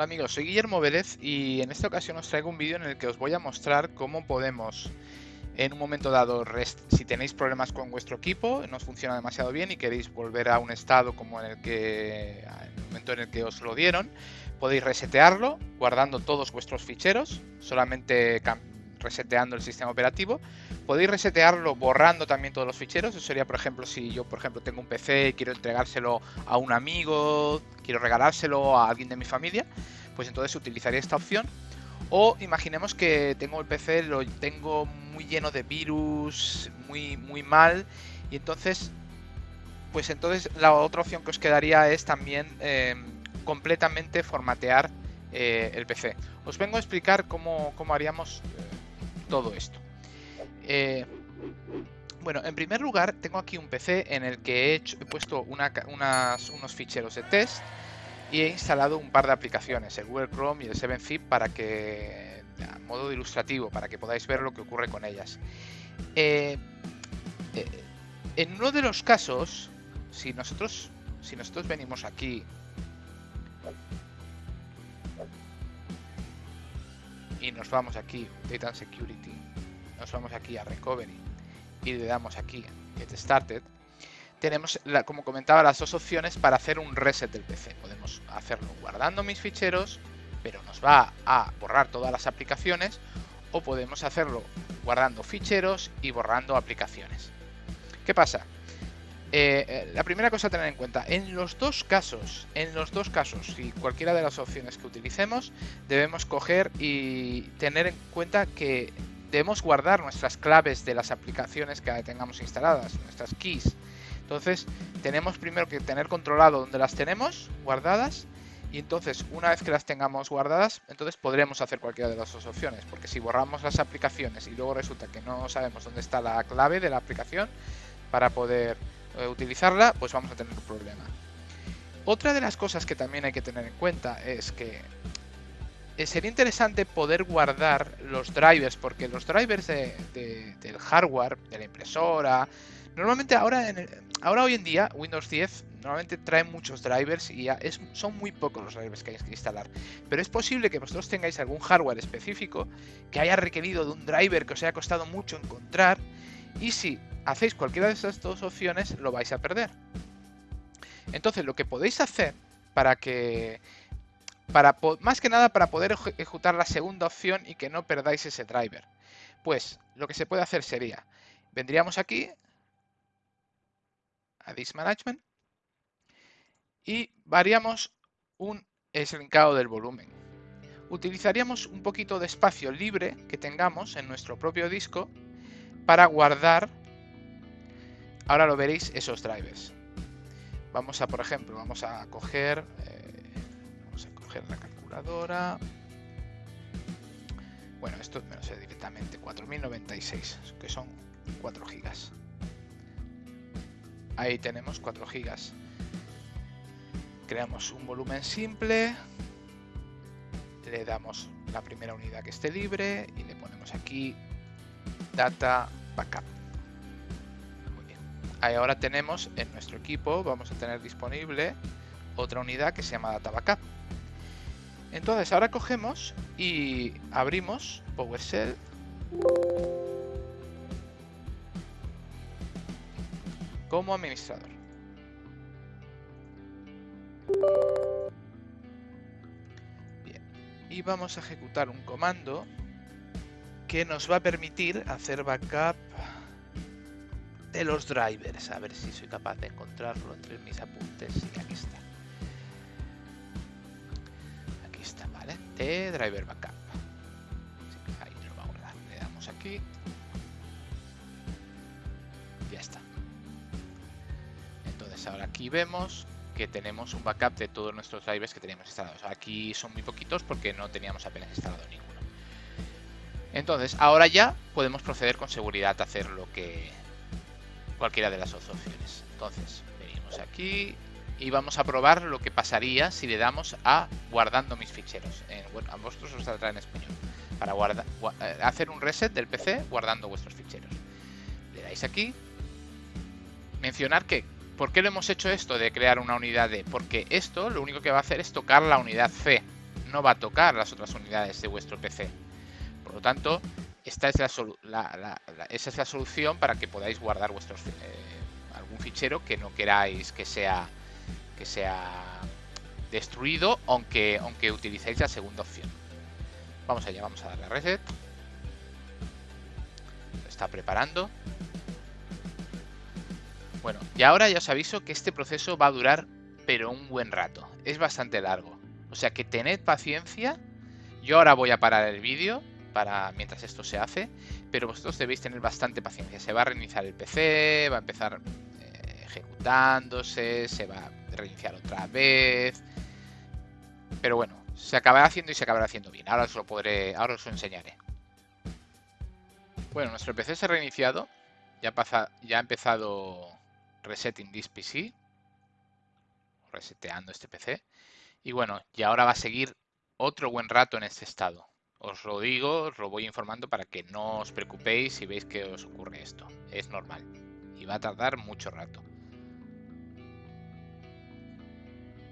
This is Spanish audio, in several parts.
Hola amigos, soy Guillermo Vélez y en esta ocasión os traigo un vídeo en el que os voy a mostrar cómo podemos en un momento dado, si tenéis problemas con vuestro equipo, no os funciona demasiado bien y queréis volver a un estado como en el que en el momento en el que os lo dieron, podéis resetearlo guardando todos vuestros ficheros, solamente reseteando el sistema operativo. Podéis resetearlo borrando también todos los ficheros. Eso sería, por ejemplo, si yo, por ejemplo, tengo un PC y quiero entregárselo a un amigo, quiero regalárselo a alguien de mi familia, pues entonces utilizaría esta opción. O imaginemos que tengo el PC, lo tengo muy lleno de virus, muy, muy mal, y entonces, pues entonces la otra opción que os quedaría es también eh, completamente formatear eh, el PC. Os vengo a explicar cómo, cómo haríamos eh, todo esto. Bueno, en primer lugar, tengo aquí un PC en el que he, puesto unos ficheros de test y he instalado un par de aplicaciones, el Google Chrome y el 7-Zip, para que, a modo ilustrativo, para que podáis ver lo que ocurre con ellas. Eh, eh, en uno de los casos, si nosotros, si nosotros venimos aquí y nos vamos aquí, Data and Security, nos vamos aquí a Recovery y le damos aquí Get Started, tenemos, como comentaba, las dos opciones para hacer un reset del PC. Podemos hacerlo guardando mis ficheros, pero nos va a borrar todas las aplicaciones, o podemos hacerlo guardando ficheros y borrando aplicaciones. ¿Qué pasa? Eh, eh, la primera cosa a tener en cuenta, en los dos casos, en los dos casos, si cualquiera de las opciones que utilicemos, debemos coger y tener en cuenta que debemos guardar nuestras claves de las aplicaciones que tengamos instaladas, nuestras keys. Entonces, tenemos primero que tener controlado dónde las tenemos guardadas y entonces, una vez que las tengamos guardadas, entonces podremos hacer cualquiera de las dos opciones. Porque si borramos las aplicaciones y luego resulta que no sabemos dónde está la clave de la aplicación para poder eh, utilizarla, pues vamos a tener un problema. Otra de las cosas que también hay que tener en cuenta es que eh, sería interesante poder guardar los drivers, porque los drivers del hardware, de la impresora, normalmente ahora, en ahora hoy en día Windows 10 normalmente trae muchos drivers y son muy pocos los drivers que hay que instalar. Pero es posible que vosotros tengáis algún hardware específico que haya requerido de un driver que os haya costado mucho encontrar y si hacéis cualquiera de esas dos opciones, lo vais a perder. Entonces, lo que podéis hacer para que... Para, más que nada para poder ejecutar la segunda opción y que no perdáis ese driver. Pues lo que se puede hacer sería, vendríamos aquí Disk Management y variamos un eslinkado del volumen. Utilizaríamos un poquito de espacio libre que tengamos en nuestro propio disco para guardar, ahora lo veréis, esos drivers. Vamos a, por ejemplo, vamos a coger, eh, vamos a coger la calculadora. Bueno, esto me lo sé directamente, 4096, que son 4 gigas. Ahí tenemos 4 gigas. Creamos un volumen simple, le damos la primera unidad que esté libre y le ponemos aquí data backup. Muy bien. ahora tenemos en nuestro equipo, vamos a tener disponible otra unidad que se llama data backup. Entonces ahora cogemos y abrimos PowerShell. Como administrador. Bien. Y vamos a ejecutar un comando que nos va a permitir hacer backup de los drivers. A ver si soy capaz de encontrarlo entre mis apuntes. Y aquí está. Aquí está, ¿vale? De driver backup. ahí lo va a guardar. Le damos aquí. Entonces ahora aquí vemos que tenemos un backup de todos nuestros drivers que teníamos instalados. Aquí son muy poquitos porque no teníamos apenas instalado ninguno. Entonces, ahora ya podemos proceder con seguridad a hacer lo que cualquiera de las dos opciones. Entonces, venimos aquí y vamos a probar lo que pasaría si le damos a guardando mis ficheros. a vosotros os saldrá en español. Para eh, hacer un reset del PC guardando vuestros ficheros. Le dais aquí. Mencionar que, ¿por qué lo hemos hecho esto de crear una unidad D? Porque esto lo único que va a hacer es tocar la unidad C no va a tocar las otras unidades de vuestro PC. Por lo tanto, esta es la, esa es la solución para que podáis guardar vuestros eh, algún fichero que no queráis que sea que sea destruido, aunque, aunque utilicéis la segunda opción. Vamos allá, vamos a darle a reset. está preparando. Bueno, y ahora ya os aviso que este proceso va a durar pero un buen rato. Es bastante largo. O sea que tened paciencia. Yo ahora voy a parar el vídeo para mientras esto se hace, pero vosotros debéis tener bastante paciencia. Se va a reiniciar el PC, va a empezar eh, ejecutándose, se va a reiniciar otra vez. Pero bueno, se acabará haciendo y se acabará haciendo bien. Ahora os lo podré, ahora os lo enseñaré. Bueno, nuestro PC se ha reiniciado. Ya, ha empezado resetting this PC. Reseteando este PC. Y bueno, y ahora va a seguir otro buen rato en este estado. Os lo digo, os lo voy informando para que no os preocupéis si veis que os ocurre esto. Es normal. Y va a tardar mucho rato.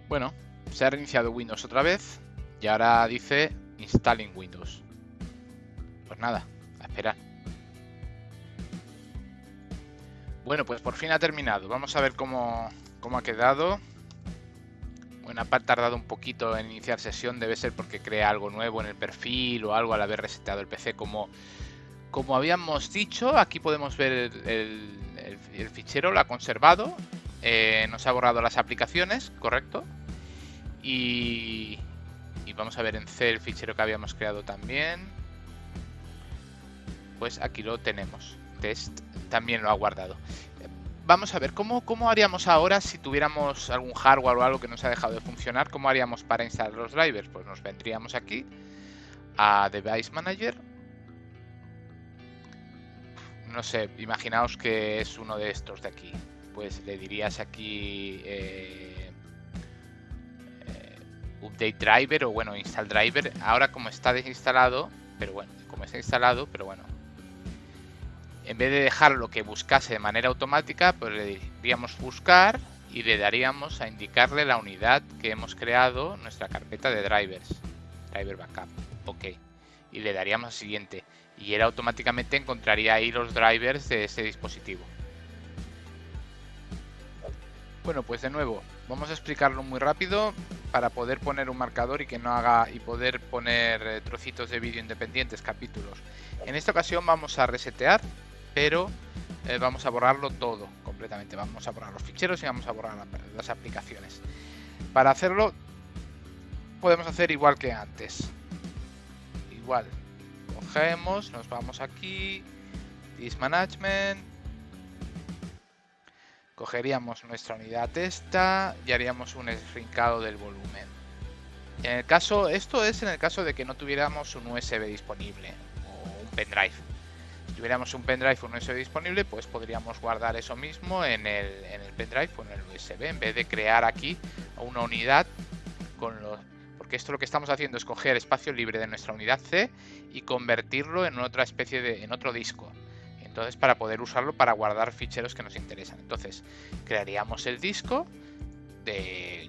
Bueno, se ha reiniciado Windows otra vez. Y ahora dice Installing Windows. Pues nada, a esperar. Bueno, pues por fin ha terminado. Vamos a ver cómo, cómo ha quedado. Bueno, ha tardado un poquito en iniciar sesión, debe ser porque crea algo nuevo en el perfil o algo al haber resetado el PC. Como, como habíamos dicho, aquí podemos ver el, fichero, lo ha conservado, eh, nos ha borrado las aplicaciones, correcto. Y, y vamos a ver en C el fichero que habíamos creado también. Pues aquí lo tenemos. Test también lo ha guardado vamos a ver, ¿cómo, ¿cómo haríamos ahora si tuviéramos algún hardware o algo que nos ha dejado de funcionar? ¿Cómo haríamos para instalar los drivers? Pues nos vendríamos aquí a Device Manager. No sé, imaginaos que es uno de estos de aquí. Pues le dirías aquí eh, eh, Update Driver o bueno, Install Driver. Ahora como está desinstalado, pero bueno, como está instalado, pero bueno, en vez de dejarlo que buscase de manera automática, pues le diríamos buscar y le daríamos a indicarle la unidad que hemos creado, nuestra carpeta de drivers, driver backup, ok, y le daríamos a siguiente, y él automáticamente encontraría ahí los drivers de ese dispositivo. Bueno, pues de nuevo, vamos a explicarlo muy rápido para poder poner un marcador y que no haga y poder poner eh, trocitos de vídeo independientes, capítulos. En esta ocasión vamos a resetear pero eh, vamos a borrarlo todo completamente. Vamos a borrar los ficheros y vamos a borrar las aplicaciones. Para hacerlo podemos hacer igual que antes. Igual. Cogemos, nos vamos aquí, Disk Management, cogeríamos nuestra unidad esta y haríamos un esrincado del volumen. En el caso, esto es en el caso de que no tuviéramos un USB disponible o un pendrive tuviéramos un pendrive o un USB disponible, pues podríamos guardar eso mismo en el, pendrive o en el USB, en vez de crear aquí una unidad con los... Porque esto lo que estamos haciendo es coger espacio libre de nuestra unidad C y convertirlo en otra especie de... en otro disco. Entonces, para poder usarlo para guardar ficheros que nos interesan. Entonces, crearíamos el disco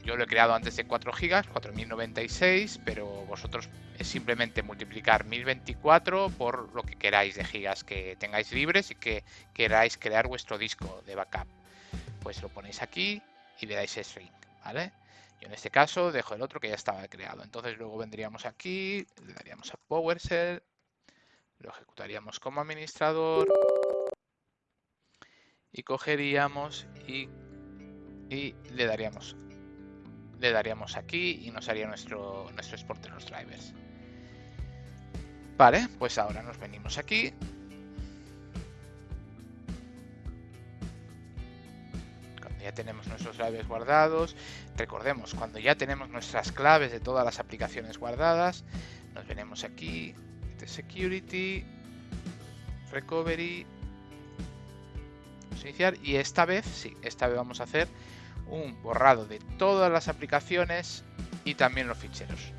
yo lo he creado antes de 4 GB, 4096, pero vosotros es simplemente multiplicar 1024 por lo que queráis de gigas que tengáis libres y que queráis crear vuestro disco de backup. Pues lo ponéis aquí y le dais string, ¿vale? Yo en este caso dejo el otro que ya estaba creado. Entonces luego vendríamos aquí, le daríamos a PowerShell, lo ejecutaríamos como administrador y cogeríamos y y le daríamos le daríamos aquí y nos haría nuestro, nuestro export de los drivers. Vale, pues ahora nos venimos aquí. Cuando ya tenemos nuestros drivers guardados, recordemos, cuando ya tenemos nuestras claves de todas las aplicaciones guardadas, nos venimos aquí, de Security, Recovery, iniciar y esta vez, sí, esta vez vamos a hacer un borrado de todas las aplicaciones y también los ficheros.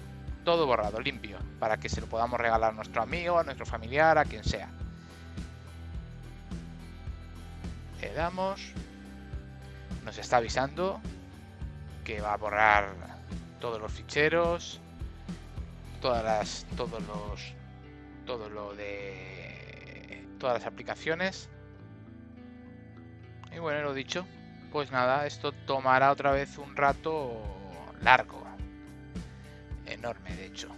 Todo borrado, limpio, para que se lo podamos regalar a nuestro amigo, a nuestro familiar, a quien sea. Le damos. Nos está avisando que va a borrar todos los ficheros. todas las, todos los, todo lo de todas las aplicaciones. Y bueno, lo dicho, pues nada, esto tomará otra vez un rato largo, enorme de hecho.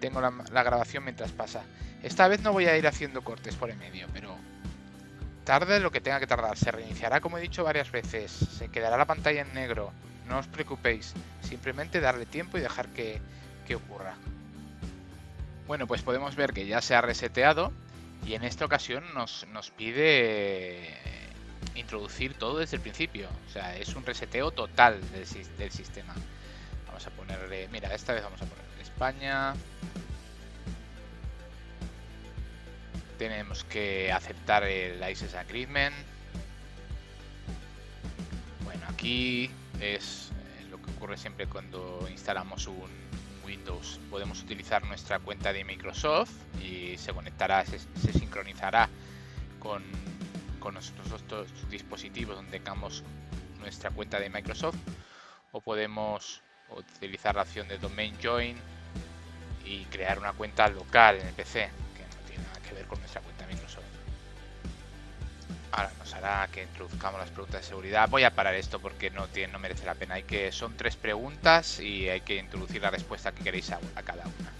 Tengo la, grabación mientras pasa. Esta vez no voy a ir haciendo cortes por el medio, pero tarde lo que tenga que tardar. Se reiniciará como he dicho varias veces. Se quedará la pantalla en negro. No os preocupéis. Simplemente darle tiempo y dejar que, que ocurra. Bueno, pues podemos ver que ya se ha reseteado y en esta ocasión nos, nos pide introducir todo desde el principio. O sea, es un reseteo total del, del sistema. Vamos a ponerle... Mira, esta vez vamos a poner España... tenemos que aceptar el License Agreement. Bueno, aquí es eh, lo que ocurre siempre cuando instalamos un Windows. Podemos utilizar nuestra cuenta de Microsoft y se conectará, se, sincronizará con, con nuestros dispositivos donde tengamos nuestra cuenta de Microsoft o podemos utilizar la opción de Domain Join y crear una cuenta local en el PC que ver con nuestra cuenta Microsoft. Ahora nos hará que introduzcamos las preguntas de seguridad. Voy a parar esto porque no, tiene, no merece la pena. Hay que, son tres preguntas y hay que introducir la respuesta que queréis a, cada una.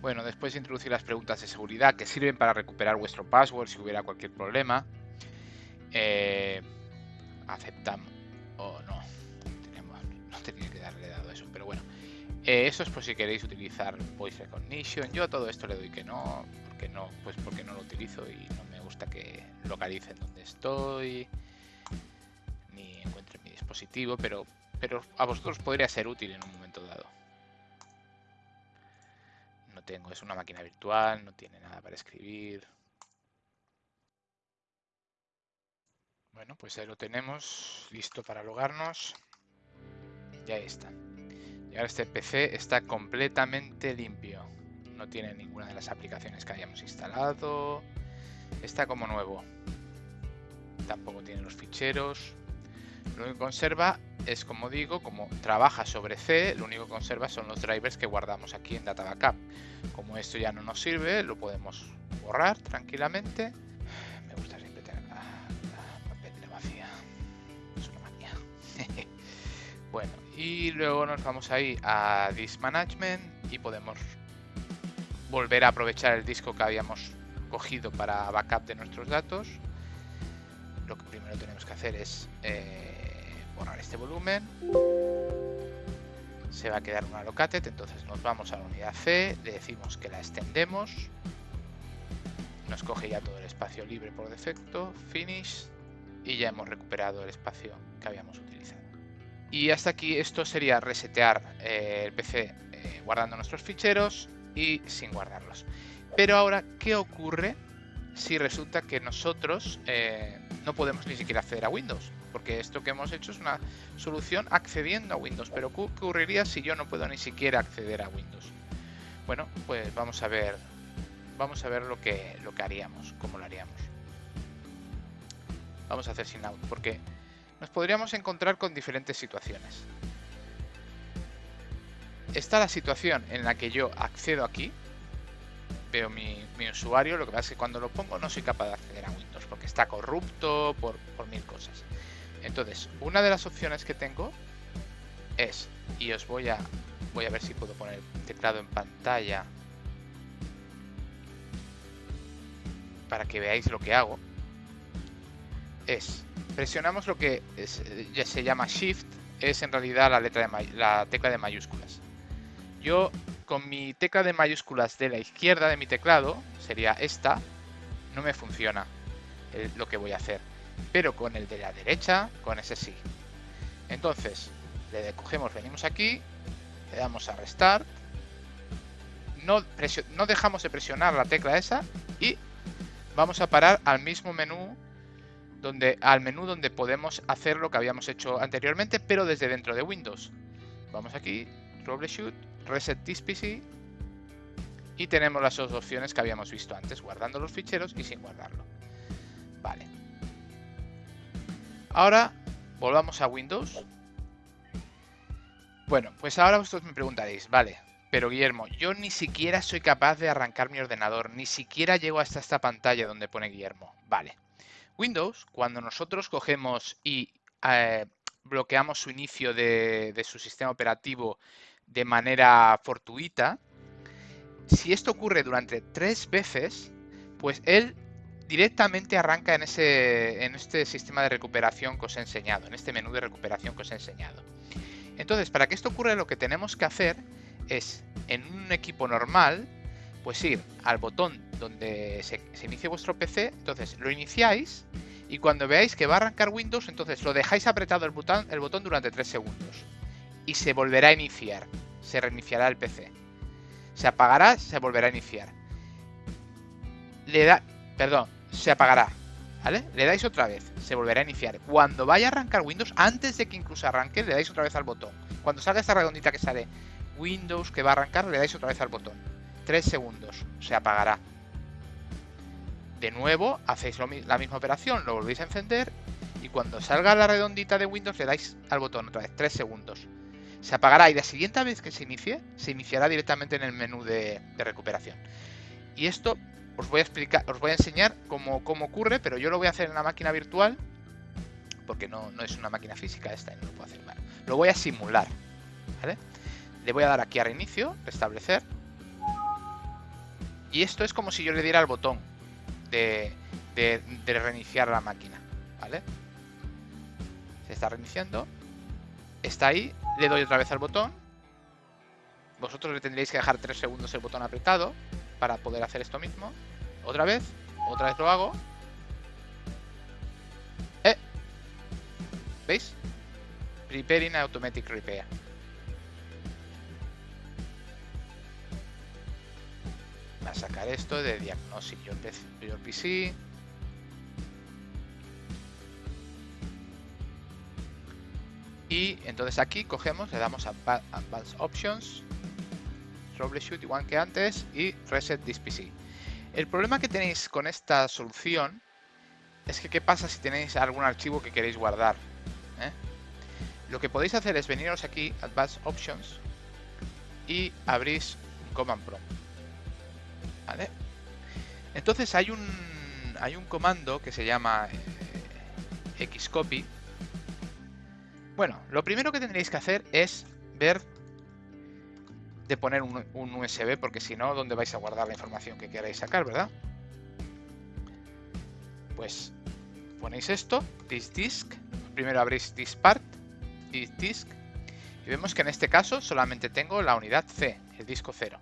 Bueno, después de introducir las preguntas de seguridad que sirven para recuperar vuestro password si hubiera cualquier problema, eh, aceptamos o no, no tenía que darle dado eso, pero bueno, eh, eso es por si queréis utilizar Voice Recognition. Yo todo esto le doy que no, porque no, pues porque no lo utilizo y no me gusta que localicen donde estoy ni encuentren mi dispositivo, pero, pero a vosotros podría ser útil en un momento dado. No tengo, es una máquina virtual, no tiene nada para escribir. Bueno, pues ahí lo tenemos, listo para logarnos. Ya está. Y ahora este PC está completamente limpio. No tiene ninguna de las aplicaciones que hayamos instalado. Está como nuevo. Tampoco tiene los ficheros. Lo único que conserva es, como digo, como trabaja sobre C, lo único que conserva son los drivers que guardamos aquí en Data Backup. Como esto ya no nos sirve, lo podemos borrar tranquilamente. Bueno, y luego nos vamos ahí a Disk Management y podemos volver a aprovechar el disco que habíamos cogido para backup de nuestros datos. Lo que primero tenemos que hacer es eh, borrar este volumen. Se va a quedar una located, entonces nos vamos a la unidad C, le decimos que la extendemos. Nos coge ya todo el espacio libre por defecto, finish, y ya hemos recuperado el espacio que habíamos utilizado. Y hasta aquí esto sería resetear eh, el PC eh, guardando nuestros ficheros y sin guardarlos. Pero ahora, ¿qué ocurre si resulta que nosotros eh, no podemos ni siquiera acceder a Windows? Porque esto que hemos hecho es una solución accediendo a Windows. Pero ¿qué ocurriría si yo no puedo ni siquiera acceder a Windows? Bueno, pues vamos a ver, vamos a ver lo que, lo que haríamos, cómo lo haríamos. Vamos a hacer sin out, porque nos podríamos encontrar con diferentes situaciones. Está la situación en la que yo accedo aquí, veo mi, usuario, lo que pasa es que cuando lo pongo no soy capaz de acceder a Windows porque está corrupto por, por mil cosas. Entonces, una de las opciones que tengo es, y os voy a, voy a ver si puedo poner el teclado en pantalla para que veáis lo que hago, es presionamos lo que ya se llama Shift, es en realidad la, letra la tecla de mayúsculas. Yo con mi tecla de mayúsculas de la izquierda de mi teclado, sería esta, no me funciona lo que voy a hacer. Pero con el de la derecha, con ese sí. Entonces, le cogemos, venimos aquí, le damos a Restart, no, no dejamos de presionar la tecla esa y vamos a parar al mismo menú donde, al menú donde podemos hacer lo que habíamos hecho anteriormente, pero desde dentro de Windows. Vamos aquí, Troubleshoot, Reset This PC y tenemos las dos opciones que habíamos visto antes, guardando los ficheros y sin guardarlo. Vale. Ahora volvamos a Windows. Bueno, pues ahora vosotros me preguntaréis, vale, Pero Guillermo, yo ni siquiera soy capaz de arrancar mi ordenador, ni siquiera llego hasta esta pantalla donde pone Guillermo. Vale. Windows, cuando nosotros cogemos y eh, bloqueamos su inicio de, de, su sistema operativo de manera fortuita, si esto ocurre durante tres veces, pues él directamente arranca en, ese, en este sistema de recuperación que os he enseñado, en este menú de recuperación que os he enseñado. Entonces, para que esto ocurra, lo que tenemos que hacer es, en un equipo normal, pues ir al botón donde se, se inicie vuestro PC, entonces lo iniciáis y cuando veáis que va a arrancar Windows, entonces lo dejáis apretado el botón, el botón durante 3 segundos y se volverá a iniciar, se reiniciará el PC. Se apagará, se volverá a iniciar. Le da, perdón, se apagará, ¿vale? Le dais otra vez, se volverá a iniciar. Cuando vaya a arrancar Windows, antes de que incluso arranque, le dais otra vez al botón. Cuando salga esta redondita que sale Windows que va a arrancar, le dais otra vez al botón. 3 segundos, se apagará. De nuevo, hacéis la misma operación, lo volvéis a encender y cuando salga la redondita de Windows le dais al botón otra vez, 3 segundos. Se apagará y la siguiente vez que se inicie, se iniciará directamente en el menú de, recuperación. Y esto os voy a explicar, os voy a enseñar cómo, cómo, ocurre, pero yo lo voy a hacer en una máquina virtual, porque no, no es una máquina física esta y no lo puedo hacer mal. Lo voy a simular. Le voy a dar aquí a reinicio, restablecer. Y esto es como si yo le diera el botón de, de, reiniciar la máquina, ¿vale? Se está reiniciando. Está ahí, le doy otra vez al botón. Vosotros le tendréis que dejar 3 segundos el botón apretado para poder hacer esto mismo. Otra vez, otra vez lo hago. ¿Eh? ¿Veis? Preparing Automatic Repair. Sacar esto de diagnosis. Yo el PC. Y entonces aquí cogemos, le damos a Advanced Options, Troubleshoot igual que antes y Reset this PC. El problema que tenéis con esta solución es que qué pasa si tenéis algún archivo que queréis guardar. ¿Eh? Lo que podéis hacer es veniros aquí, Advanced Options, y abrís Command Prompt. Entonces hay un, hay un comando que se llama eh, xcopy. Bueno, lo primero que tendréis que hacer es ver de poner un, un USB, porque si no, ¿dónde vais a guardar la información que queráis sacar, verdad? Pues ponéis esto, this disk, primero abrís this part, this disk, y vemos que en este caso solamente tengo la unidad C, el disco 0.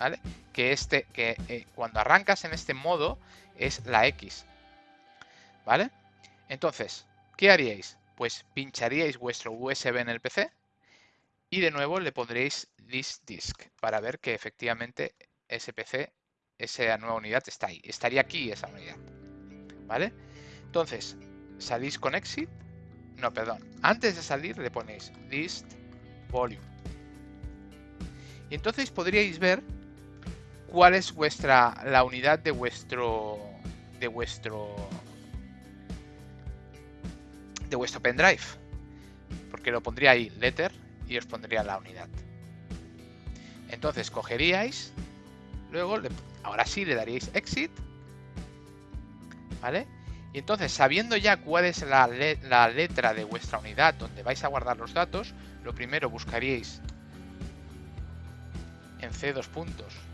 ¿Vale? Que este, que eh, cuando arrancas en este modo es la X. ¿Vale? Entonces, ¿qué haríais? Pues pincharíais vuestro USB en el PC y de nuevo le pondréis this disk para ver que efectivamente ese PC, esa nueva unidad está ahí. Estaría aquí esa unidad. ¿Vale? Entonces, salís con exit. No, perdón. Antes de salir le ponéis list volume. Y entonces podríais ver cuál es vuestra la unidad de vuestro de vuestro de vuestro pendrive. Porque lo pondría ahí letter y os pondría la unidad. Entonces cogeríais, luego, ahora sí le daríais exit, ¿vale? Y entonces, sabiendo ya cuál es la, la, letra de vuestra unidad donde vais a guardar los datos, lo primero buscaríais en C dos puntos.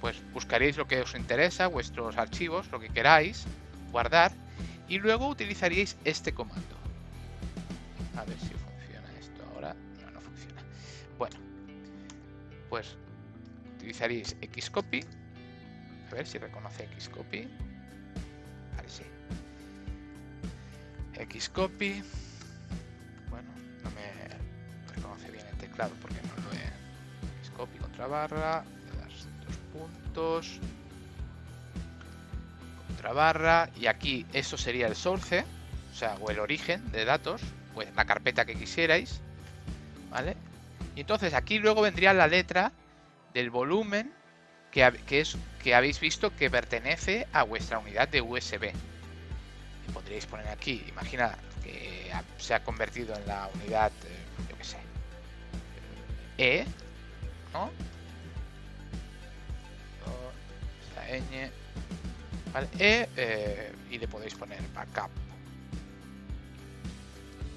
Pues buscaréis lo que os interesa, vuestros archivos, lo que queráis, guardar, y luego utilizaríais este comando. A ver si funciona esto ahora. No, no funciona. Bueno, pues utilizaréis Xcopy. A ver si reconoce Xcopy. Vale, sí. Xcopy. Bueno, no me reconoce bien el teclado porque no lo he. Xcopy contra barra. Puntos. Contra barra. Y aquí eso sería el source. O sea, o el origen de datos pues, la carpeta que quisierais, ¿vale? Y entonces aquí luego vendría la letra del volumen que, que, es, que habéis visto que pertenece a vuestra unidad de USB. Podríais poner aquí, imagina que se ha convertido en la unidad, eh, yo qué sé, E, ¿no? E, eh, y le podéis poner backup.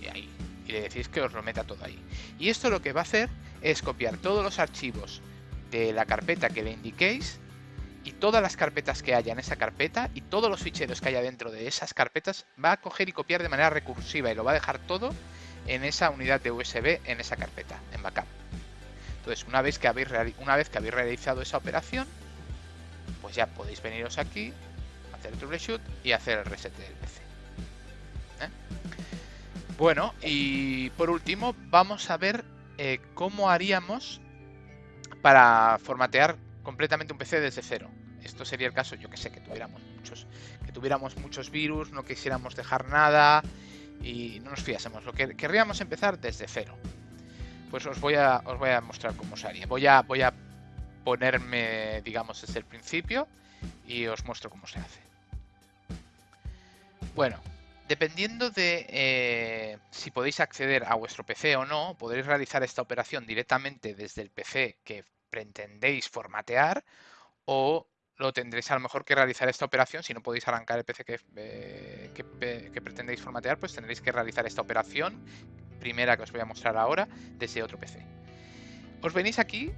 Y ahí. Y le decís que os lo meta todo ahí. Y esto lo que va a hacer es copiar todos los archivos de la carpeta que le indiquéis y todas las carpetas que haya en esa carpeta y todos los ficheros que haya dentro de esas carpetas va a coger y copiar de manera recursiva y lo va a dejar todo en esa unidad de USB en esa carpeta, en backup. Entonces, una vez que habéis, una vez que habéis realizado esa operación, pues ya podéis veniros aquí, hacer el troubleshoot y hacer el reset del PC. ¿eh? Bueno, y por último, vamos a ver eh, cómo haríamos para formatear completamente un PC desde cero. Esto sería el caso, yo que sé, que tuviéramos muchos, que tuviéramos muchos virus, no quisiéramos dejar nada y no nos fiásemos. Lo que querríamos empezar desde cero. Pues os voy a, os voy a mostrar cómo se haría. Voy a, voy a ponerme, digamos, desde el principio y os muestro cómo se hace. Bueno, dependiendo de eh, si podéis acceder a vuestro PC o no, podréis realizar esta operación directamente desde el PC que pretendéis formatear o lo tendréis a lo mejor que realizar esta operación. Si no podéis arrancar el PC eh, que, pretendéis formatear, pues tendréis que realizar esta operación, primera que os voy a mostrar ahora, desde otro PC. Os venís aquí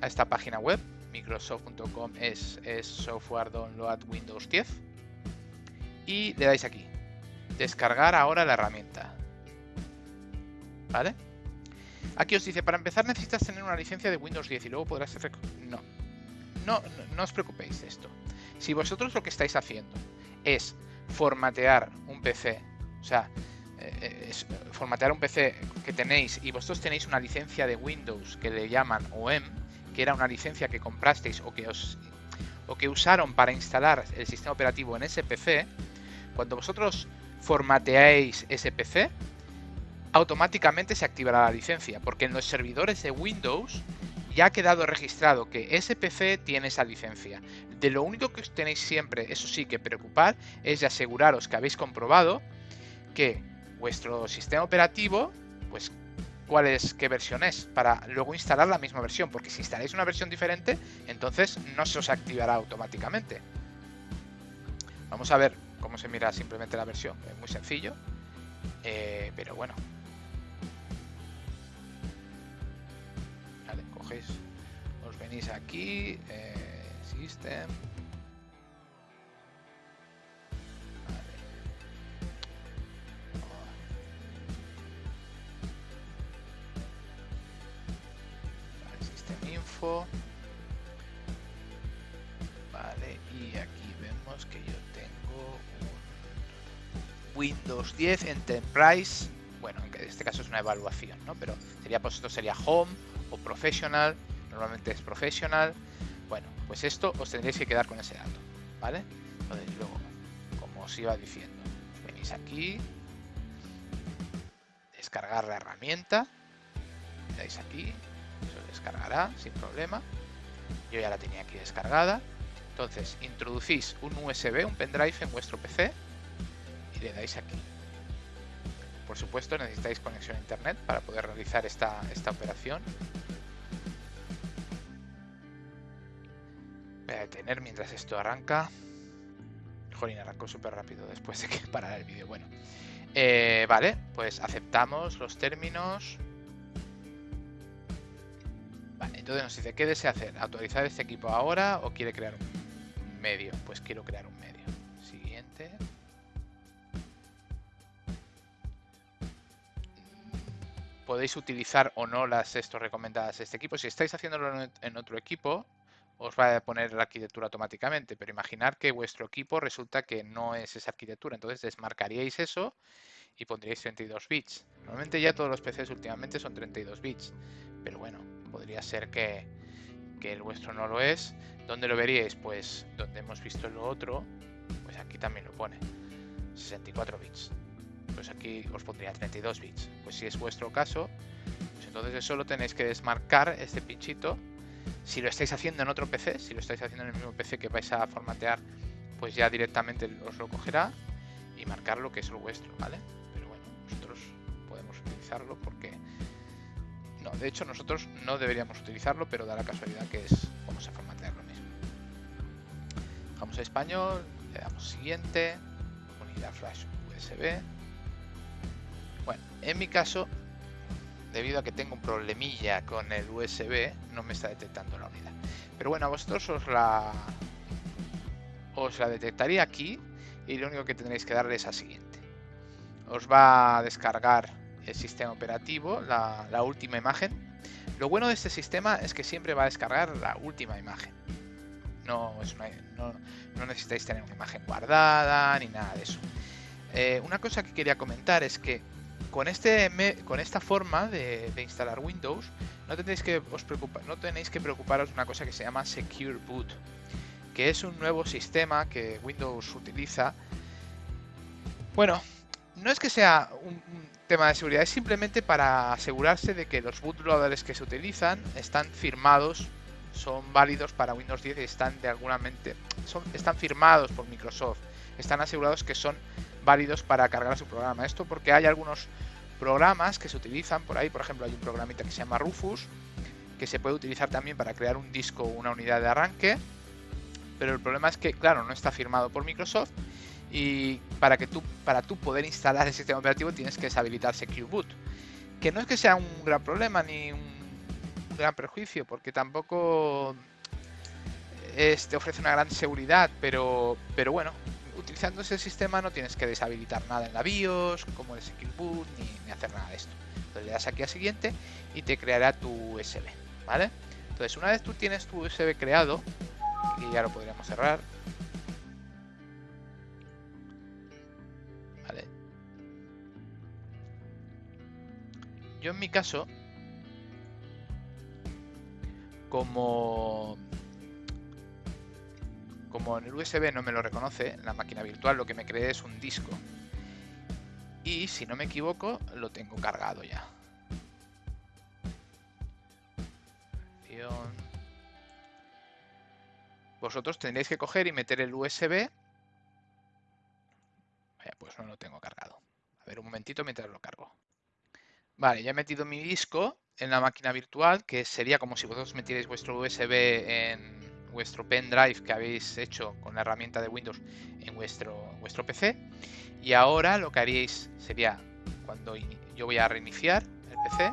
a esta página web, microsoft.com es, es software download Windows 10 y le dais aquí, descargar ahora la herramienta. ¿Vale? Aquí os dice, para empezar necesitas tener una licencia de Windows 10 y luego podrás... No. no, no, os preocupéis de esto. Si vosotros lo que estáis haciendo es formatear un PC, o sea, eh, formatear un PC que tenéis y vosotros tenéis una licencia de Windows que le llaman OEM, que era una licencia que comprasteis o que os o que usaron para instalar el sistema operativo en ese PC, cuando vosotros formateáis ese PC, automáticamente se activará la licencia, porque en los servidores de Windows ya ha quedado registrado que ese PC tiene esa licencia. De lo único que os tenéis siempre, eso sí, que preocupar es de aseguraros que habéis comprobado que vuestro sistema operativo, pues cuál es, qué versión es, para luego instalar la misma versión, porque si instaláis una versión diferente, entonces no se os activará automáticamente. Vamos a ver cómo se mira simplemente la versión, es muy sencillo, eh, pero bueno, os venís aquí, eh, System. Windows 10 Enterprise. Bueno, en este caso es una evaluación, ¿no? Pero sería, pues esto sería Home o professional, normalmente es professional. Bueno, pues esto os tendréis que quedar con ese dato, ¿vale? Entonces luego, como os iba diciendo, venís aquí, descargar la herramienta, le dais aquí, se descargará sin problema. Yo ya la tenía aquí descargada. Entonces, introducís un USB, un pendrive en vuestro PC y le dais aquí. Por supuesto, necesitáis conexión a internet para poder realizar esta, esta operación. Voy a detener mientras esto arranca. Jolín, arrancó súper rápido después de que parara el vídeo. Bueno, eh, vale, pues aceptamos los términos. Vale, entonces nos dice, ¿qué desea hacer? ¿Actualizar este equipo ahora o quiere crear un medio? Pues quiero crear un medio. Siguiente. Podéis utilizar o no las estos recomendadas de este equipo. Si estáis haciéndolo en otro equipo, os va a poner la arquitectura automáticamente, pero imaginar que vuestro equipo resulta que no es esa arquitectura, entonces desmarcaríais eso y pondríais 32 bits. Normalmente ya todos los PCs últimamente son 32 bits, pero bueno, podría ser que, que el vuestro no lo es. ¿Dónde lo veríais? Pues donde hemos visto lo otro, pues aquí también lo pone, 64 bits pues aquí os pondría 32 bits. Pues si es vuestro caso, pues entonces solo tenéis que desmarcar este pinchito. Si lo estáis haciendo en otro PC, si lo estáis haciendo en el mismo PC que vais a formatear, pues ya directamente os lo cogerá y marcar lo que es lo vuestro, ¿vale? Pero bueno, nosotros podemos utilizarlo porque No, de hecho nosotros no deberíamos utilizarlo, pero da la casualidad que es, vamos a formatear lo mismo. Vamos a español, le damos siguiente, unidad flash USB. Bueno, en mi caso, debido a que tengo un problemilla con el USB, no me está detectando la unidad. Pero bueno, a vosotros os la, os la detectaría aquí y lo único que tendréis que darle es a siguiente. Os va a descargar el sistema operativo, la, última imagen. Lo bueno de este sistema es que siempre va a descargar la última imagen. No, no, necesitáis tener una imagen guardada ni nada de eso. Eh, una cosa que quería comentar es que con, este, con esta forma de, instalar Windows no tenéis, que os no tenéis que preocuparos de una cosa que se llama Secure Boot, que es un nuevo sistema que Windows utiliza. Bueno, no es que sea un, tema de seguridad, es simplemente para asegurarse de que los bootloaders que se utilizan están firmados, son válidos para Windows 10 y están de alguna mente, están firmados por Microsoft, están asegurados que son válidos para cargar su programa. Esto porque hay algunos programas que se utilizan por ahí, por ejemplo hay un programita que se llama Rufus, que se puede utilizar también para crear un disco o una unidad de arranque, pero el problema es que, claro, no está firmado por Microsoft y para que tú para tú poder instalar el sistema operativo tienes que deshabilitar Boot. Que no es que sea un gran problema ni un gran perjuicio porque tampoco este ofrece una gran seguridad pero pero bueno utilizando ese sistema no tienes que deshabilitar nada en la BIOS como el Secure Boot ni, hacer nada de esto. Entonces le das aquí a siguiente y te creará tu USB vale entonces una vez tú tienes tu USB creado y ya lo podríamos cerrar. Yo en mi caso, como como en el USB no me lo reconoce, en la máquina virtual lo que me cree es un disco. Y si no me equivoco, lo tengo cargado ya. Vosotros tendréis que coger y meter el USB. pues no lo tengo cargado. A ver, un momentito mientras lo cargo. Vale, ya he metido mi disco en la máquina virtual, que sería como si vosotros metierais vuestro USB en vuestro pendrive que habéis hecho con la herramienta de Windows en vuestro, PC. Y ahora lo que haríais sería, cuando yo voy a reiniciar el PC,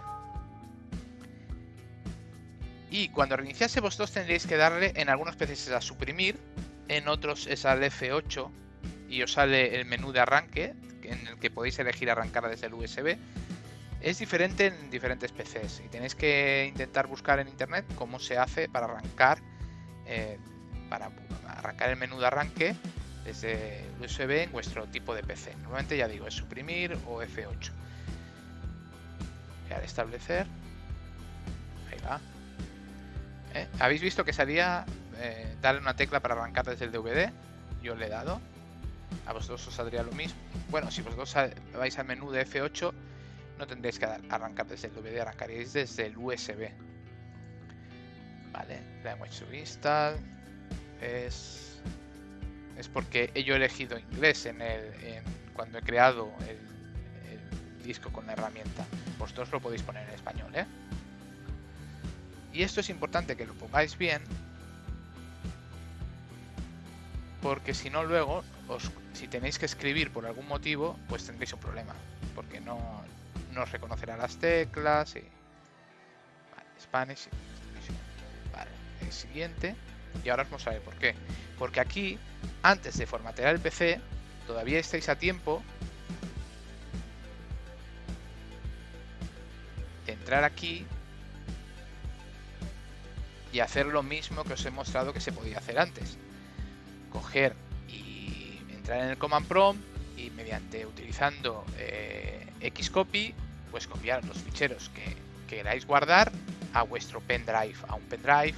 y cuando reiniciase vosotros tendréis que darle en algunos PCs a suprimir, en otros es al F8 y os sale el menú de arranque en el que podéis elegir arrancar desde el USB es diferente en diferentes PCs y tenéis que intentar buscar en internet cómo se hace para arrancar eh, para arrancar el menú de arranque desde USB en vuestro tipo de PC. Normalmente ya digo, es suprimir o F8. Y establecer, ahí va. ¿Eh? Habéis visto que salía eh, darle una tecla para arrancar desde el DVD. Yo le he dado. A vosotros os saldría lo mismo. Bueno, si vosotros vais al menú de F8 no tendréis que arrancar desde el DVD, arrancaréis desde el USB. Vale, language to install es, es porque yo he elegido inglés en el, cuando he creado el, disco con la herramienta. Vosotros lo podéis poner en español, ¿eh? Y esto es importante que lo pongáis bien porque si no luego, os, si tenéis que escribir por algún motivo, pues tendréis un problema, porque no, nos reconocerá las teclas y... Vale, Spanish. Siguiente. Y ahora os mostraré por qué. Porque aquí, antes de formatear el PC, todavía estáis a tiempo de entrar aquí y hacer lo mismo que os he mostrado que se podía hacer antes. Coger y entrar en el command prompt y mediante utilizando eh, Xcopy pues copiar los ficheros que, queráis guardar a vuestro pendrive, a un pendrive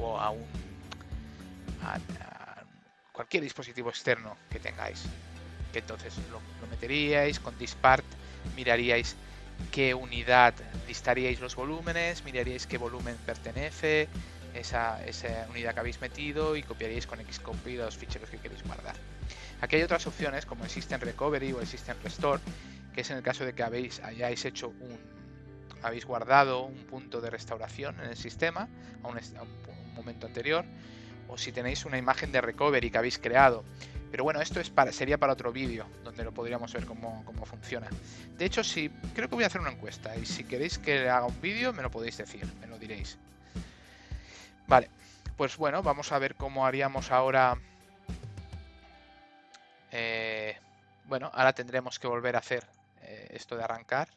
o a un cualquier dispositivo externo que tengáis. Entonces lo, meteríais con dispart, miraríais qué unidad listaríais los volúmenes, miraríais qué volumen pertenece esa, esa unidad que habéis metido y copiaríais con Xcopy los ficheros que queréis guardar. Aquí hay otras opciones como el System Recovery o el System Restore que es en el caso de que habéis, hayáis hecho un, habéis guardado un punto de restauración en el sistema a un, a un momento anterior, o si tenéis una imagen de recovery que habéis creado. Pero bueno, esto es para, sería para otro vídeo, donde lo podríamos ver cómo, cómo, funciona. De hecho, si creo que voy a hacer una encuesta, y si queréis que haga un vídeo, me lo podéis decir, me lo diréis. Vale, pues bueno, vamos a ver cómo haríamos ahora... Eh, bueno, ahora tendremos que volver a hacer eh, esto de arrancar.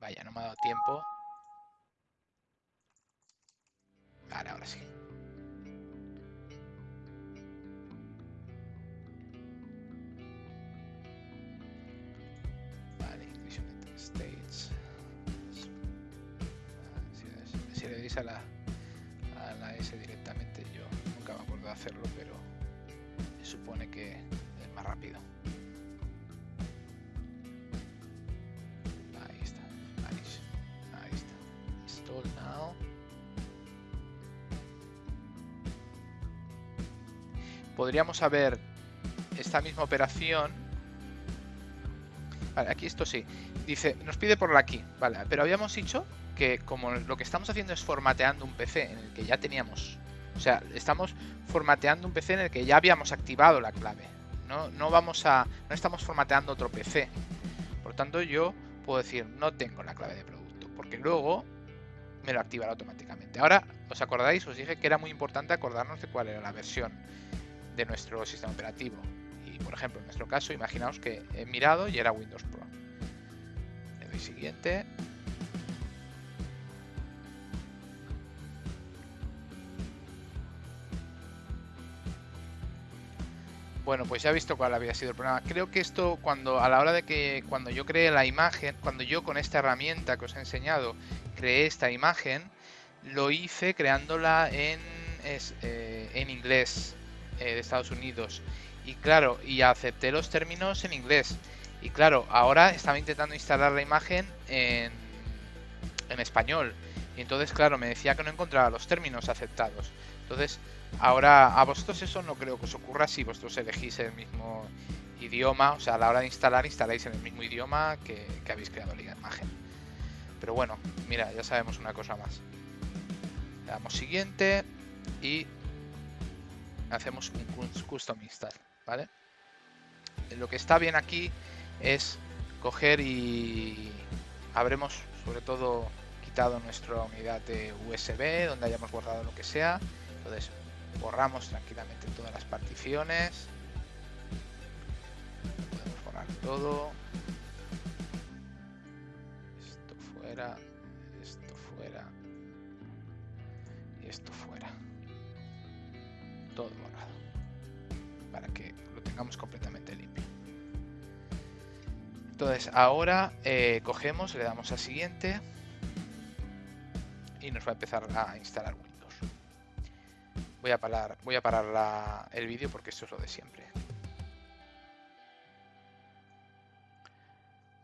Vaya, no me ha dado tiempo. Vale, ahora sí. Vale, United States. Si, si le deis a la, a la S directamente, yo nunca me acuerdo de hacerlo, pero se supone que es más rápido. Podríamos haber esta misma operación. Vale, aquí esto sí. Dice, nos pide por la aquí. Vale, pero habíamos dicho que como lo que estamos haciendo es formateando un PC en el que ya teníamos. O sea, estamos formateando un PC en el que ya habíamos activado la clave. No, no vamos a. No estamos formateando otro PC. Por tanto, yo puedo decir, no tengo la clave de producto. Porque luego me lo activará automáticamente. Ahora, ¿os acordáis? Os dije que era muy importante acordarnos de cuál era la versión de nuestro sistema operativo. Y por ejemplo, en nuestro caso, imaginaos que he mirado y era Windows Pro. Le doy siguiente. Bueno, pues ya he visto cuál había sido el problema. Creo que esto, cuando a la hora de que cuando yo creé la imagen, cuando yo con esta herramienta que os he enseñado creé esta imagen, lo hice creándola en, eh, en inglés. Eh, de Estados Unidos. Y claro, y acepté los términos en inglés. Y claro, ahora estaba intentando instalar la imagen en, en español. Y entonces, claro, me decía que no encontraba los términos aceptados. Entonces, ahora a vosotros eso no creo que os ocurra si vosotros elegís el mismo idioma. O sea, a la hora de instalar, instaláis en el mismo idioma que, que habéis creado la imagen. Pero bueno, mira, ya sabemos una cosa más. Le damos siguiente y hacemos un custom install, ¿vale? Lo que está bien aquí es coger y habremos sobre todo quitado nuestra unidad de USB donde hayamos guardado lo que sea. Entonces borramos tranquilamente todas las particiones. Podemos borrar todo. Esto fuera, esto fuera y esto fuera todo borrado para que lo tengamos completamente limpio. Entonces ahora eh, cogemos le damos a siguiente y nos va a empezar a instalar Windows. Voy a parar, voy a parar la, el vídeo porque esto es lo de siempre.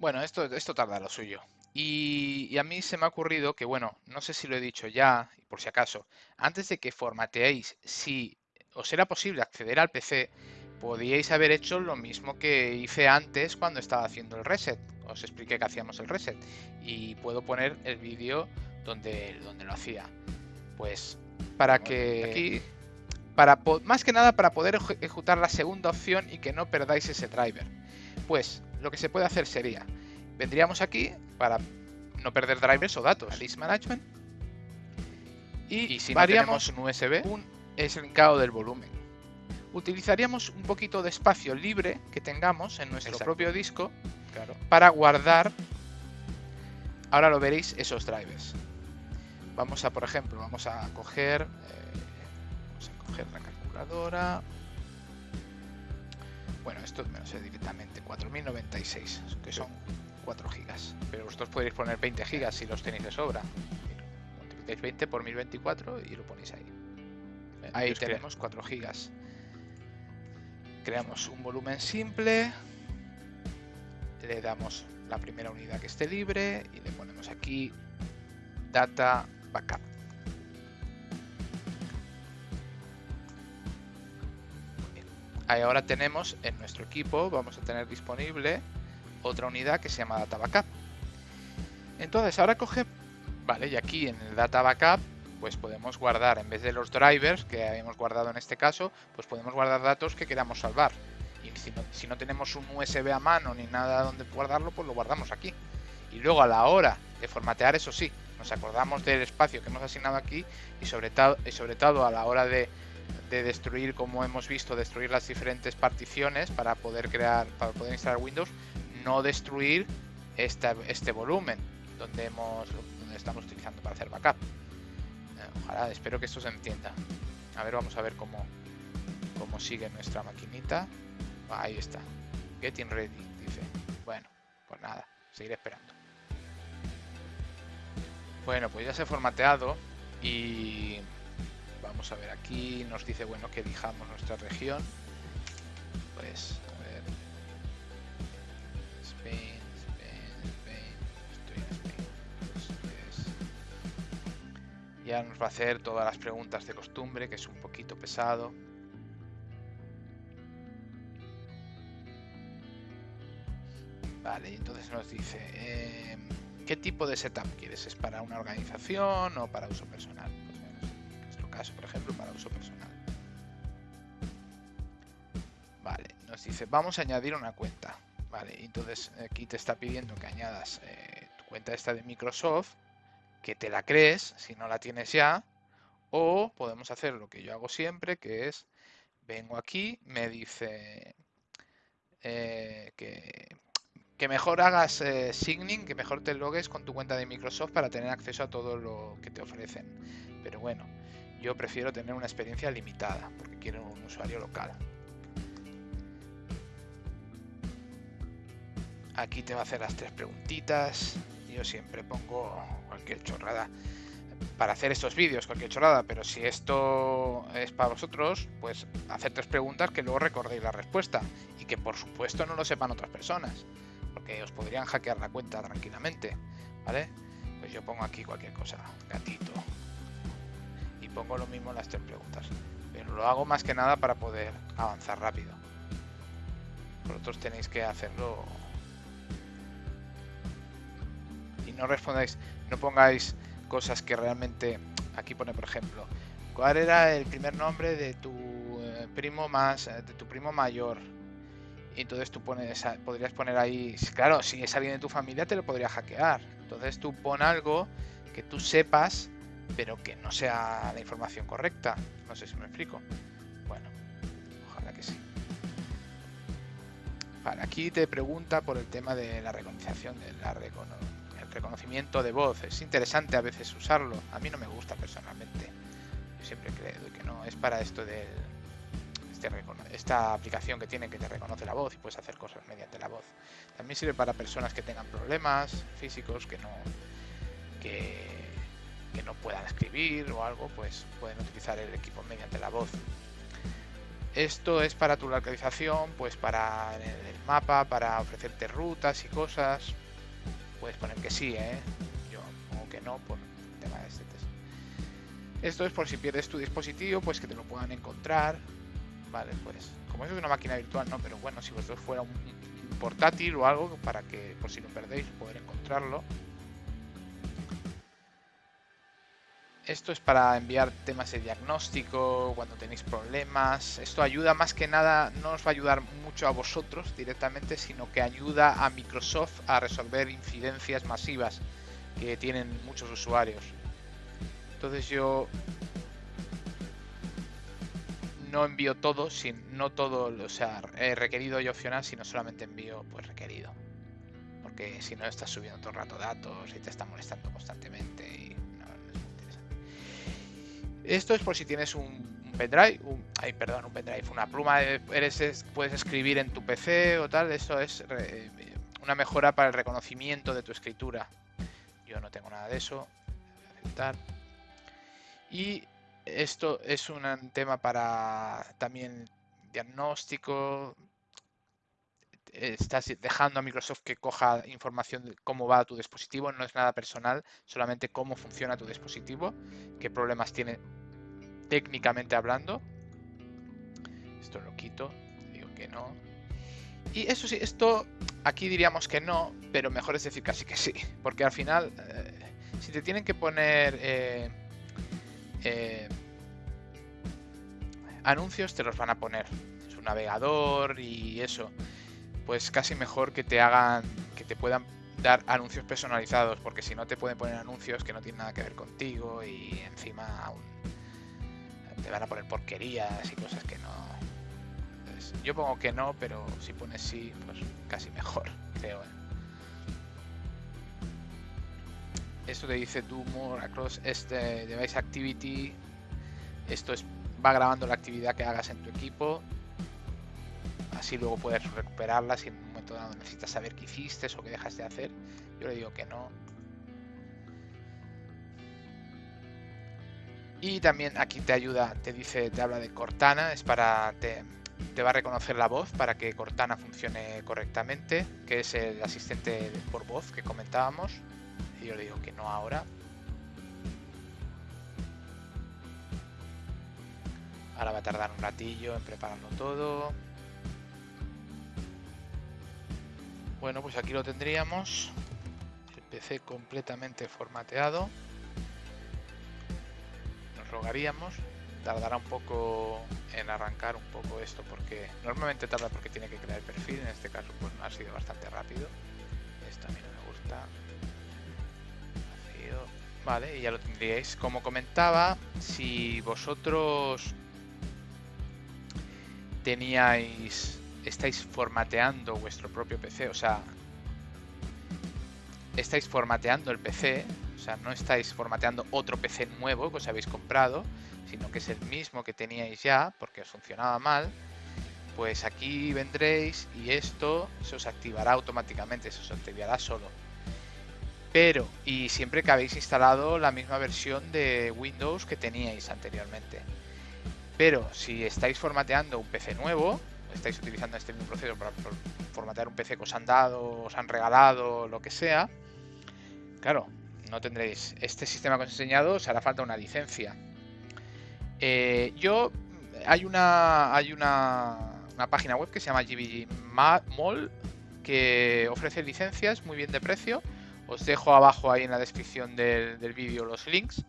Bueno esto, esto tarda lo suyo. Y, y, a mí se me ha ocurrido que, bueno, no sé si lo he dicho ya, por si acaso, antes de que formateéis, si os era posible acceder al PC, podíais haber hecho lo mismo que hice antes cuando estaba haciendo el reset. Os expliqué que hacíamos el reset y puedo poner el vídeo donde, donde lo hacía. Pues para que aquí, para más que nada para poder ejecutar la segunda opción y que no perdáis ese driver. Pues lo que se puede hacer sería, vendríamos aquí para no perder drivers o datos, list management, y, si variamos un USB, un es el linkado del volumen. Utilizaríamos un poquito de espacio libre que tengamos en nuestro propio disco para guardar, ahora lo veréis, esos drivers. Vamos a, por ejemplo, vamos a coger, eh, vamos a coger la calculadora. Bueno, esto me lo sé directamente, 4096, que son 4 gigas. Pero vosotros podéis poner 20 gigas si los tenéis de sobra. Multiplicáis 20 por 1024 y lo ponéis ahí. Ahí tenemos 4 gigas. Creamos un volumen simple. Le damos la primera unidad que esté libre y le ponemos aquí data backup. Ahí ahora tenemos en nuestro equipo, vamos a tener disponible otra unidad que se llama Data Backup. Entonces ahora coge, vale, y aquí en el Data Backup pues podemos guardar, en vez de los drivers que habíamos guardado en este caso, pues podemos guardar datos que queramos salvar. Y si no, si no tenemos un USB a mano ni nada donde guardarlo, pues lo guardamos aquí. Y luego a la hora de formatear, eso sí, nos acordamos del espacio que hemos asignado aquí y sobre, y sobre todo a la hora de, destruir, como hemos visto, destruir las diferentes particiones para poder crear, para poder instalar Windows, no destruir este volumen donde hemos donde estamos utilizando para hacer backup. Ojalá, espero que esto se entienda. A ver, vamos a ver cómo, cómo sigue nuestra maquinita. ahí está. Getting ready, dice. Bueno, pues nada, seguiré esperando. Bueno, pues ya se ha formateado y vamos a ver aquí, nos dice, bueno, que elijamos nuestra región. Pues, ya nos va a hacer todas las preguntas de costumbre, que es un poquito pesado. Vale, entonces nos dice... Eh, ¿Qué tipo de setup quieres? ¿Es para una organización o para uso personal? Pues en nuestro caso, por ejemplo, para uso personal. Vale, nos dice, vamos a añadir una cuenta. Vale, entonces aquí te está pidiendo que añadas eh, tu cuenta esta de Microsoft, que te la crees si no la tienes ya, o podemos hacer lo que yo hago siempre, que es, vengo aquí, me dice eh, que que mejor hagas eh, signing, que mejor te logues con tu cuenta de Microsoft para tener acceso a todo lo que te ofrecen. Pero bueno, yo prefiero tener una experiencia limitada porque quiero un usuario local. Aquí te va a hacer las tres preguntitas. Yo siempre pongo cualquier chorrada para hacer estos vídeos, cualquier chorrada, pero si esto es para vosotros, pues hacer tres preguntas que luego recordéis la respuesta y que por supuesto no lo sepan otras personas porque os podrían hackear la cuenta tranquilamente, ¿vale? Pues yo pongo aquí cualquier cosa, gatito, y pongo lo mismo en las tres preguntas, pero lo hago más que nada para poder avanzar rápido. Vosotros tenéis que hacerlo no respondáis, no pongáis cosas que realmente, aquí pone por ejemplo, ¿cuál era el primer nombre de tu eh, primo más, eh, de tu primo mayor? Y entonces tú pones, podrías poner ahí, claro, si es alguien de tu familia te lo podría hackear. Entonces tú pon algo que tú sepas, pero que no sea la información correcta. No sé si me explico. Bueno, ojalá que sí. Vale, aquí te pregunta por el tema de la reconocimiento, de la el reconocimiento de voz. Es interesante a veces usarlo. A mí no me gusta personalmente. Yo siempre creo que no. Es para esto del esta aplicación que tiene que te reconoce la voz y puedes hacer cosas mediante la voz. También sirve para personas que tengan problemas físicos, que no, que, no puedan escribir o algo, pues pueden utilizar el equipo mediante la voz. Esto es para tu localización, pues para el mapa, para ofrecerte rutas y cosas. Puedes poner que sí, ¿eh? Yo pongo que no por tema de este test. Esto es por si pierdes tu dispositivo, pues que te lo puedan encontrar Vale, pues como eso es una máquina virtual, no, pero bueno, si vosotros fuera un, portátil o algo para que, por si lo perdéis, poder encontrarlo. Esto es para enviar temas de diagnóstico cuando tenéis problemas. Esto ayuda más que nada, no os va a ayudar mucho a vosotros directamente, sino que ayuda a Microsoft a resolver incidencias masivas que tienen muchos usuarios. Entonces yo no envío todo, sin, no todo, o sea, requerido y opcional, sino solamente envío pues requerido. Porque si no estás subiendo todo el rato datos y te está molestando constantemente y Esto es por si tienes un, pendrive, un, perdón, un pendrive, una pluma, eres, puedes escribir en tu PC o tal, esto es una mejora para el reconocimiento de tu escritura. Yo no tengo nada de eso. Aceptar. Y esto es un tema para también diagnóstico. Estás dejando a Microsoft que coja información de cómo va tu dispositivo, no es nada personal, solamente cómo funciona tu dispositivo, qué problemas tiene técnicamente hablando. Esto lo quito, digo que no. Y eso sí, esto aquí diríamos que no, pero mejor es decir casi que sí, porque al final, eh, si te tienen que poner eh, eh, anuncios, te los van a poner. Su navegador y eso, pues casi mejor que te hagan, que te puedan dar anuncios personalizados, porque si no te pueden poner anuncios que no tienen nada que ver contigo y encima te van a poner porquerías y cosas que no. yo pongo que no, pero si pones sí, pues casi mejor, creo. ¿eh? Esto te dice do more across este device activity. Esto es va grabando la actividad que hagas en tu equipo. Así luego puedes recuperarla si en un momento dado necesitas saber qué hiciste o qué dejaste de hacer. Yo le digo que no. Y también aquí te ayuda, te dice, te habla de Cortana, es para te, te va a reconocer la voz para que Cortana funcione correctamente, que es el asistente por voz que comentábamos. Y yo le digo que no ahora. Ahora va a tardar un ratillo en prepararlo todo. Bueno, pues aquí lo tendríamos. El PC completamente formateado. Nos rogaríamos tardará un poco en arrancar un poco esto porque normalmente tarda porque tiene que crear el perfil, en este caso pues no ha sido bastante rápido. Esto a mí no me gusta. Vale, y ya lo tendríais. Como comentaba, si vosotros teníais, estáis formateando vuestro propio PC, o sea, estáis formateando el PC, o sea, no estáis formateando otro PC nuevo que os habéis comprado, sino que es el mismo que teníais ya, porque os funcionaba mal, pues aquí vendréis y esto se os activará automáticamente, se os activará solo. Pero, y siempre que habéis instalado la misma versión de Windows que teníais anteriormente. Pero si estáis formateando un PC nuevo, estáis utilizando este mismo proceso para formatear un PC que os han dado, os han regalado, lo que sea, claro, no tendréis este sistema que os he enseñado, os hará falta una licencia. Eh, yo, hay una, hay una, página web que se llama GBG Mall que ofrece licencias muy bien de precio. Os dejo abajo ahí en la descripción del, del vídeo los links.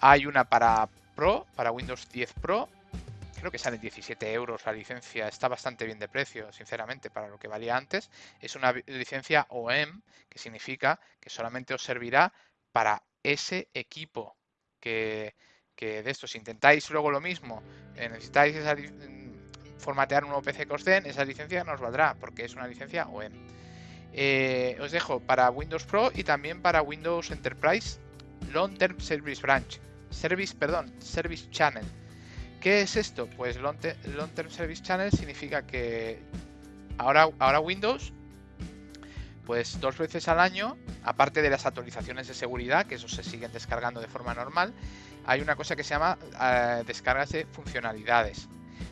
Hay una para Pro, para Windows 10 Pro. Creo que sale 17 euros la licencia. Está bastante bien de precio, sinceramente, para lo que valía antes. Es una licencia OEM, que significa que solamente os servirá para ese equipo que, que de esto, si intentáis luego lo mismo, eh, necesitáis mm, formatear un nuevo PC que os den, esa licencia no os valdrá, porque es una licencia OEM. Eh, os dejo para Windows Pro y también para Windows Enterprise Long Term Service Branch. Service, perdón, Service Channel. ¿Qué es esto? Pues Long, Term Service Channel significa que ahora, ahora Windows, pues dos veces al año, aparte de las actualizaciones de seguridad, que eso se siguen descargando de forma normal, hay una cosa que se llama eh, descargas de funcionalidades.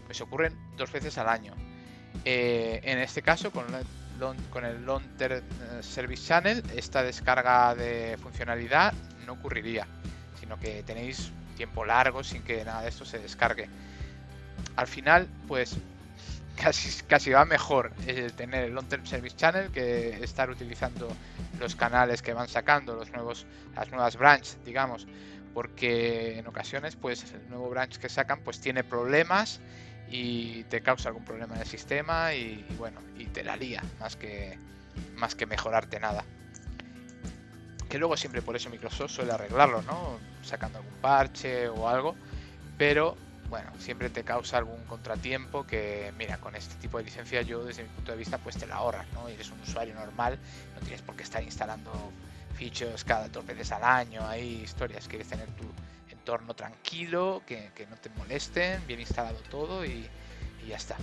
Pues ocurren dos veces al año. Eh, en este caso, con, con el Long Term eh, Service Channel, esta descarga de funcionalidad no ocurriría, sino que tenéis tiempo largo sin que nada de esto se descargue. Al final, pues casi, casi va mejor tener el Long Term Service Channel que estar utilizando los canales que van sacando, los nuevos, las nuevas branches, digamos porque en ocasiones pues el nuevo branch que sacan pues tiene problemas y te causa algún problema en el sistema y, bueno y te la lía más que más que mejorarte nada que luego siempre por eso Microsoft suele arreglarlo no sacando algún parche o algo pero bueno siempre te causa algún contratiempo que mira con este tipo de licencia yo desde mi punto de vista pues te la ahorras no eres un usuario normal no tienes por qué estar instalando features cada dos veces al año, hay historias, quieres tener tu entorno tranquilo, que, no te molesten, bien instalado todo y, ya está.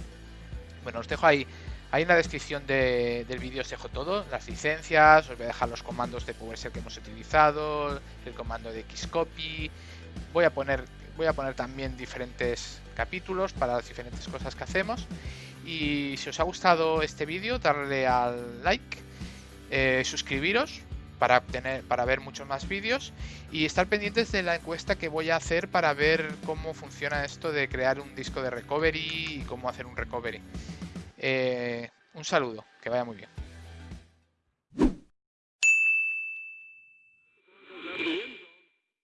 Bueno, os dejo ahí, ahí en la descripción del vídeo os dejo todo, las licencias, os voy a dejar los comandos de PowerShell que hemos utilizado, el comando de Xcopy, voy a poner, voy a poner también diferentes capítulos para las diferentes cosas que hacemos y si os ha gustado este vídeo darle al like, eh, suscribiros para, obtener, para ver muchos más vídeos y estar pendientes de la encuesta que voy a hacer para ver cómo funciona esto de crear un disco de recovery y cómo hacer un recovery. Eh, un saludo, que vaya muy bien.